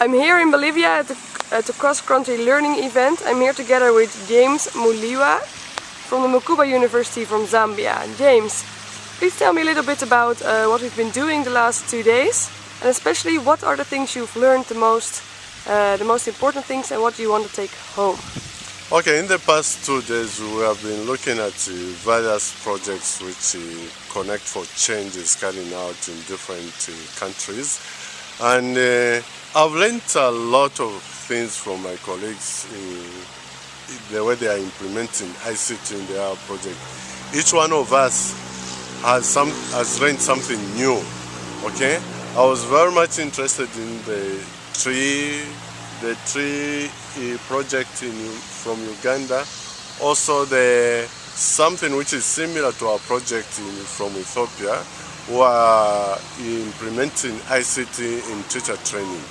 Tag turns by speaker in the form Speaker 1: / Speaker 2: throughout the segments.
Speaker 1: I'm here in Bolivia at the, at the cross-country learning event. I'm here together with James Muliwa from the Mukuba University from Zambia. James, please tell me a little bit about uh, what we've been doing the last two days and especially what are the things you've learned the most, uh, the most important things and what you want to take home?
Speaker 2: Okay, in the past two days we have been looking at uh, various projects which uh, Connect for Change is carrying out in different uh, countries and uh, I've learned a lot of things from my colleagues in the way they are implementing ICT in their project. Each one of us has some has learned something new. Okay, I was very much interested in the tree, the tree uh, project in, from Uganda. Also, the something which is similar to our project in, from Ethiopia, who are implementing ICT in teacher training.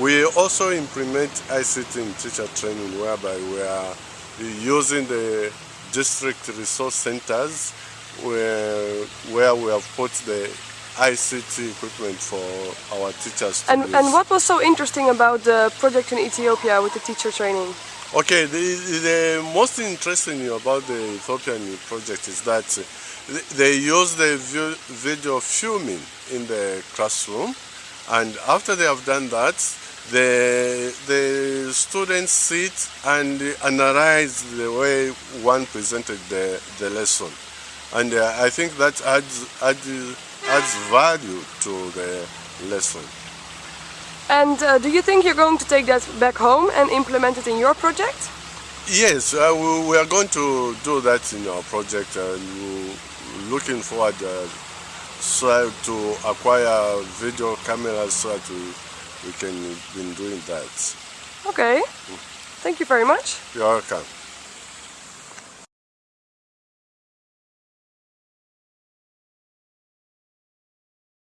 Speaker 2: We also implement ICT in teacher training whereby we are using the district resource centers where, where we have put the ICT equipment for our teachers
Speaker 1: and, and what was so interesting about the project in Ethiopia with the teacher training?
Speaker 2: Okay, the, the most interesting about the Ethiopian project is that they use the video filming in the classroom and after they have done that the, the students sit and analyze the way one presented the, the lesson. And uh, I think that adds, adds, adds value to the lesson.
Speaker 1: And uh, do you think you're going to take that back home and implement it in your project?
Speaker 2: Yes, uh, we, we, are going to do that in our project and we're looking forward uh, so to acquire video cameras so that we we can been doing that.
Speaker 1: Okay. Thank you very much.
Speaker 2: You're welcome.